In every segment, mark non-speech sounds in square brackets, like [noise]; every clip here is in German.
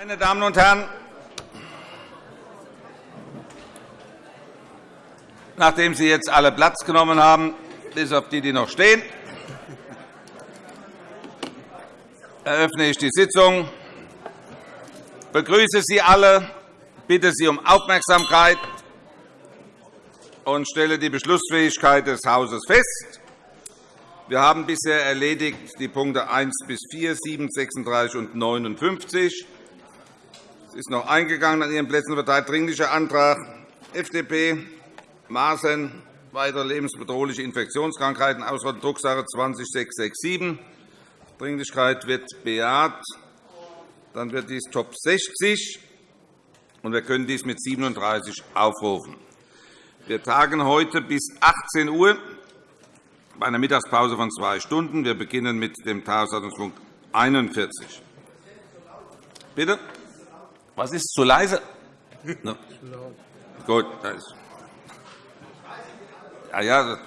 Meine Damen und Herren, nachdem Sie jetzt alle Platz genommen haben, bis auf die, die noch stehen, eröffne ich die Sitzung. Begrüße Sie alle, bitte Sie um Aufmerksamkeit und stelle die Beschlussfähigkeit des Hauses fest. Wir haben bisher erledigt die Punkte 1 bis 4, 7, 36 und 59. Es ist noch eingegangen an Ihren Plätzen verteilt Dringlicher Antrag FDP, Maaßen, weitere lebensbedrohliche Infektionskrankheiten, Ausrottung Drucksache 20-667. Dringlichkeit wird bejaht. Dann wird dies Top 60, und wir können dies mit 37 aufrufen. Wir tagen heute bis 18 Uhr bei einer Mittagspause von zwei Stunden. Wir beginnen mit dem Tagesordnungspunkt 41. Bitte? Was ist zu leise? No. Gut, da ist. Ja, ja.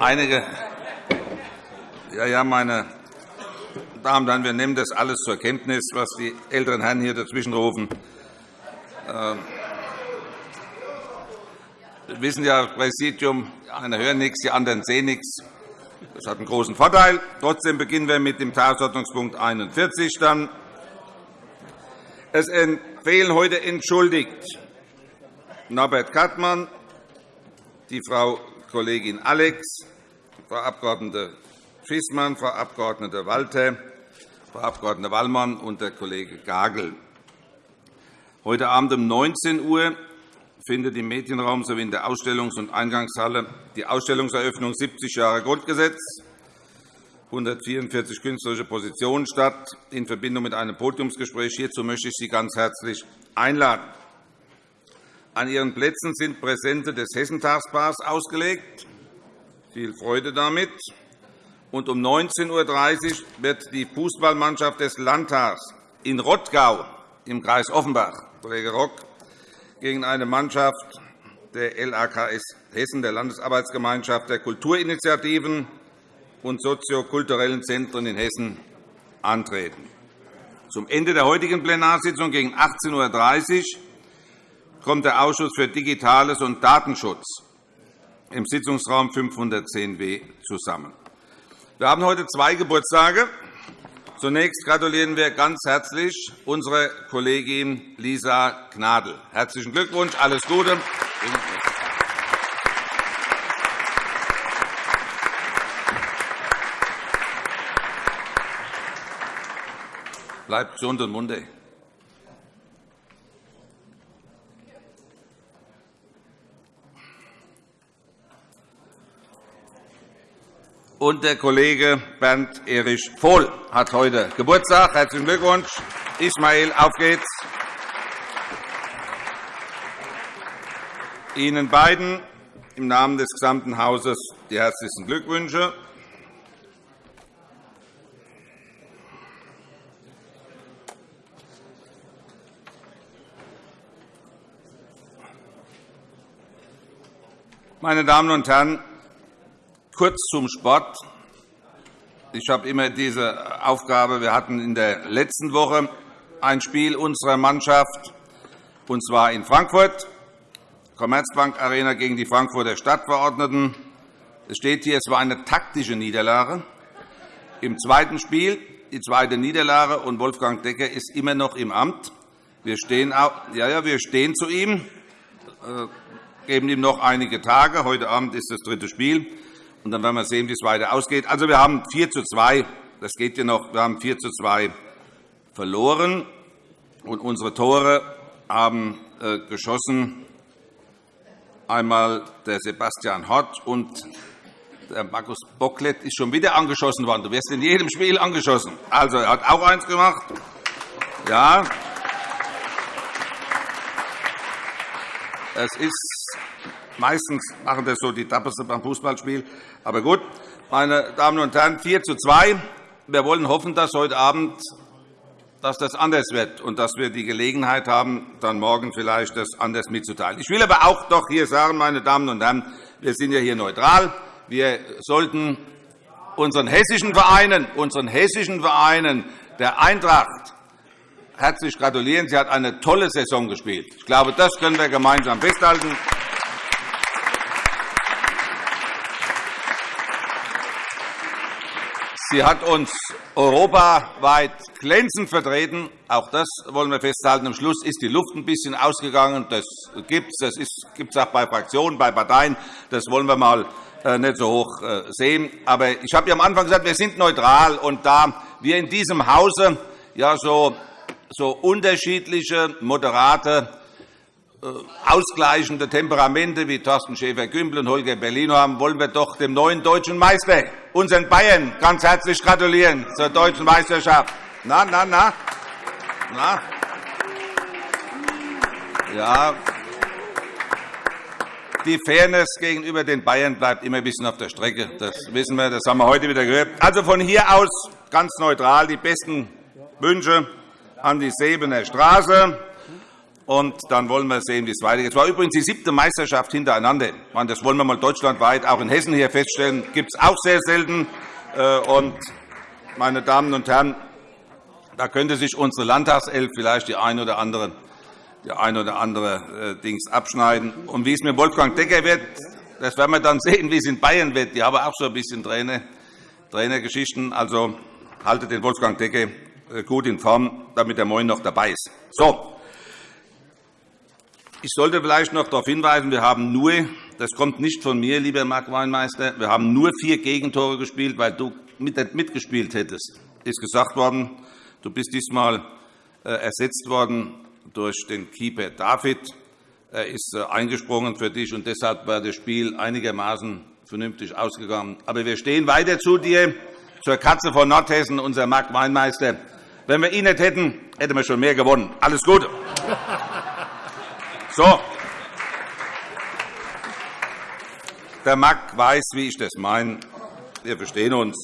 Einige. Ja, ja, meine Damen und Herren, wir nehmen das alles zur Kenntnis, was die älteren Herren hier dazwischenrufen. Ähm, wir wissen ja, Präsidium, die einen hören nichts, die anderen sehen nichts. Das hat einen großen Vorteil. Trotzdem beginnen wir mit dem Tagesordnungspunkt 41. Dann. Es fehlen heute entschuldigt Norbert Kattmann, die Frau Kollegin Alex, Frau Abg. Fissmann, Frau Abg. Walter, Frau Abg. Wallmann und der Kollege Gagel. Heute Abend um 19 Uhr findet im Medienraum sowie in der Ausstellungs- und Eingangshalle die Ausstellungseröffnung 70 Jahre Grundgesetz, 144 künstlerische Positionen statt, in Verbindung mit einem Podiumsgespräch. Hierzu möchte ich Sie ganz herzlich einladen. An Ihren Plätzen sind Präsente des Hessentagsbars ausgelegt. Viel Freude damit. Und um 19.30 Uhr wird die Fußballmannschaft des Landtags in Rottgau im Kreis Offenbach, Kollege gegen eine Mannschaft der LAKS Hessen, der Landesarbeitsgemeinschaft der Kulturinitiativen und soziokulturellen Zentren in Hessen, antreten. Zum Ende der heutigen Plenarsitzung gegen 18.30 Uhr kommt der Ausschuss für Digitales und Datenschutz im Sitzungsraum 510b zusammen. Wir haben heute zwei Geburtstage. Zunächst gratulieren wir ganz herzlich unserer Kollegin Lisa Gnadl. Herzlichen Glückwunsch, alles Gute. Bleibt gesund und munter. und der Kollege Bernd Erich Vohl hat heute Geburtstag. Herzlichen Glückwunsch. Ismail, auf geht's. Ihnen beiden im Namen des gesamten Hauses die herzlichsten Glückwünsche. Meine Damen und Herren, Kurz zum Sport. Ich habe immer diese Aufgabe. Wir hatten in der letzten Woche ein Spiel unserer Mannschaft, und zwar in Frankfurt, Commerzbank Arena gegen die Frankfurter Stadtverordneten. Es steht hier, es war eine taktische Niederlage. Im zweiten Spiel die zweite Niederlage, und Wolfgang Decker ist immer noch im Amt. Wir stehen, ja, ja, wir stehen zu ihm, äh, geben ihm noch einige Tage. Heute Abend ist das dritte Spiel und dann werden wir sehen, wie es weiter ausgeht. Also, wir haben 4 zu 2. Das geht ja noch. Wir haben 4 zu 2 verloren, und unsere Tore haben äh, geschossen einmal der Sebastian Hott und der Markus Bocklet ist schon wieder angeschossen worden. Du wirst in jedem Spiel angeschossen. Also, er hat auch eins gemacht. Ja. Es ist Meistens machen das so die Dappersten beim Fußballspiel. Aber gut, meine Damen und Herren, 4 zu 2. Wir wollen hoffen, dass heute Abend dass das anders wird und dass wir die Gelegenheit haben, dann morgen vielleicht das anders mitzuteilen. Ich will aber auch doch hier sagen, meine Damen und Herren, wir sind ja hier neutral. Wir sollten unseren hessischen Vereinen, unseren hessischen Vereinen der Eintracht herzlich gratulieren. Sie hat eine tolle Saison gespielt. Ich glaube, das können wir gemeinsam festhalten. Sie hat uns europaweit glänzend vertreten. Auch das wollen wir festhalten. Am Schluss ist die Luft ein bisschen ausgegangen. Das gibt es. Das gibt es auch bei Fraktionen, bei Parteien. Das wollen wir einmal äh, nicht so hoch äh, sehen. Aber ich habe ja am Anfang gesagt, wir sind neutral. Und da wir in diesem Hause ja so, so unterschiedliche, moderate ausgleichende Temperamente wie Thorsten Schäfer-Gümbel und Holger Berlino haben, wollen wir doch dem neuen deutschen Meister, unseren Bayern, ganz herzlich gratulieren zur deutschen Meisterschaft. Na, na, na? na? Ja, die Fairness gegenüber den Bayern bleibt immer ein bisschen auf der Strecke. Das wissen wir, das haben wir heute wieder gehört. Also von hier aus ganz neutral die besten Wünsche an die Sebener Straße. Und dann wollen wir sehen, wie es weitergeht. Es war übrigens die siebte Meisterschaft hintereinander. Das wollen wir mal deutschlandweit, auch in Hessen hier feststellen. Das gibt es auch sehr selten. Äh, und, meine Damen und Herren, da könnte sich unsere Landtagself vielleicht die ein oder andere, die ein oder andere äh, Dings abschneiden. Und wie es mit Wolfgang Decker wird, das werden wir dann [laughs] sehen, wie es in Bayern wird. Die haben auch so ein bisschen Trainer, Trainergeschichten. Also haltet den Wolfgang Decker äh, gut in Form, damit er morgen noch dabei ist. So, ich sollte vielleicht noch darauf hinweisen, wir haben nur, das kommt nicht von mir, lieber Mark Weinmeister, wir haben nur vier Gegentore gespielt, weil du mitgespielt hättest. ist gesagt worden, du bist diesmal äh, ersetzt worden durch den Keeper David. Er ist äh, eingesprungen für dich, und deshalb war das Spiel einigermaßen vernünftig ausgegangen. Aber wir stehen weiter zu dir, zur Katze von Nordhessen, unser Mark Weinmeister. Wenn wir ihn nicht hätten, hätten wir schon mehr gewonnen. Alles Gute. So. Der Mack weiß, wie ich das meine. Wir verstehen uns.